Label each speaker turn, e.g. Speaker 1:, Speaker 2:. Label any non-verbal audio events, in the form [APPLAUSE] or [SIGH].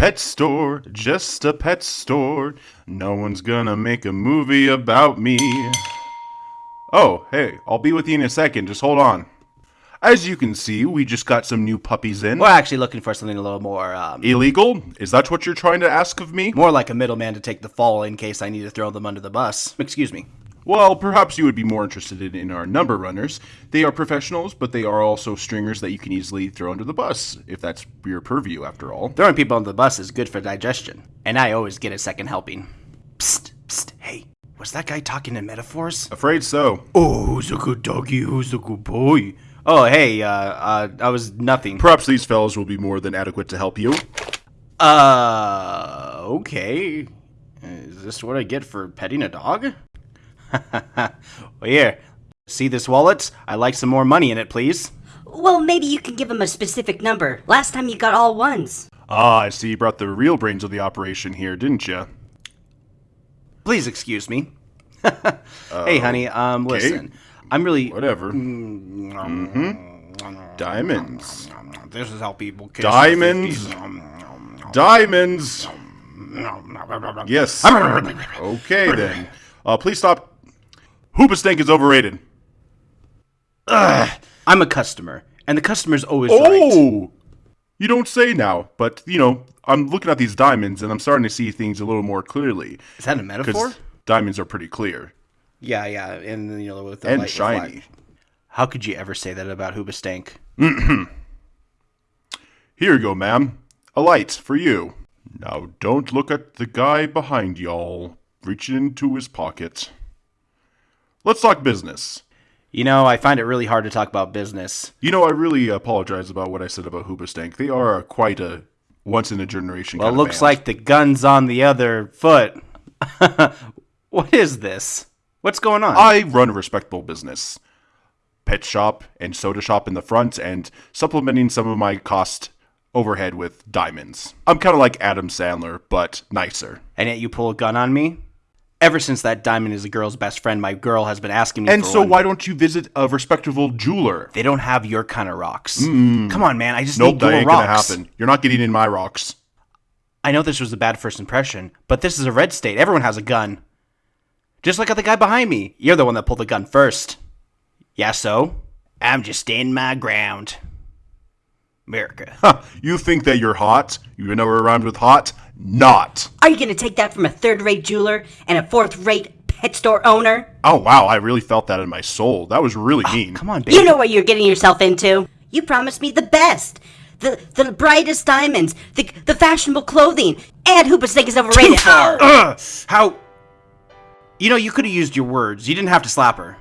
Speaker 1: pet store, just a pet store. No one's gonna make a movie about me. Oh, hey, I'll be with you in a second. Just hold on. As you can see, we just got some new puppies in.
Speaker 2: We're actually looking for something a little more, um,
Speaker 1: Illegal? Is that what you're trying to ask of me?
Speaker 2: more like a middleman to take the fall in case I need to throw them under the bus. Excuse me.
Speaker 1: Well, perhaps you would be more interested in, in our number runners. They are professionals, but they are also stringers that you can easily throw under the bus, if that's your purview, after all.
Speaker 2: Throwing people under the bus is good for digestion, and I always get a second helping. Psst, psst, hey, was that guy talking in metaphors?
Speaker 1: Afraid so.
Speaker 2: Oh, who's a good doggy? Who's a good boy? Oh, hey, uh, uh, I was nothing.
Speaker 1: Perhaps these fellows will be more than adequate to help you.
Speaker 2: Uh, okay. Is this what I get for petting a dog? [LAUGHS] well, here, see this wallet? I like some more money in it, please.
Speaker 3: Well, maybe you can give him a specific number. Last time you got all ones.
Speaker 1: Ah, I see you brought the real brains of the operation here, didn't you?
Speaker 2: Please excuse me. [LAUGHS] hey, honey, um, listen. I'm really.
Speaker 1: Whatever. Diamonds.
Speaker 2: This is how people kiss
Speaker 1: Diamonds. Diamonds! [LAUGHS] Yes. Okay, then. Uh, please stop. Hoobastank is overrated.
Speaker 2: I'm a customer, and the customer's always right.
Speaker 1: Oh! You don't say now, but, you know, I'm looking at these diamonds and I'm starting to see things a little more clearly.
Speaker 2: Is that a metaphor?
Speaker 1: Diamonds are pretty clear.
Speaker 2: Yeah, yeah, and you know with the
Speaker 1: And
Speaker 2: light
Speaker 1: shiny.
Speaker 2: light. How could you ever say that about Hoobastank? [CLEARS THROAT]
Speaker 1: Here you go, ma'am. A light for you. Now don't look at the guy behind y'all, reaching into his pocket. Let's talk business.
Speaker 2: You know, I find it really hard to talk about business.
Speaker 1: You know, I really apologize about what I said about Hoobastank. They are quite a once in a generation.
Speaker 2: Well, it
Speaker 1: kind of
Speaker 2: looks
Speaker 1: band.
Speaker 2: like the gun's on the other foot. [LAUGHS] what is this? What's going on?
Speaker 1: I run a respectable business. Pet shop and soda shop in the front, and supplementing some of my cost overhead with diamonds. I'm kind of like Adam Sandler, but nicer.
Speaker 2: and yet you pull a gun on me? Ever since that diamond is a girl's best friend, my girl has been asking me
Speaker 1: And so, why don't you visit a respectable jeweler?
Speaker 2: They don't have your kind of rocks. Come on, man. I just
Speaker 1: Nope,
Speaker 2: need
Speaker 1: that
Speaker 2: your
Speaker 1: ain't
Speaker 2: rocks.
Speaker 1: gonna happen. You're not getting in my rocks.
Speaker 2: I know this was a bad first impression, but this is a red state. Everyone has a gun. Just like the guy behind me. You're the one that pulled the gun first. Yeah, so? I'm just standing my ground. America.
Speaker 1: Huh, you think that you're hot? You know where rhymes with hot? Not.
Speaker 3: Are you gonna take that from a third-rate jeweler and a fourth-rate pet store owner?
Speaker 1: Oh wow, I really felt that in my soul. That was really ah, mean.
Speaker 2: Come on, baby.
Speaker 3: You know what you're getting yourself into. You promised me the best. The the brightest diamonds, the the fashionable clothing, and Hoobastank is overrated.
Speaker 2: Ugh, ah! how? You know, you could have used your words. You didn't have to slap her.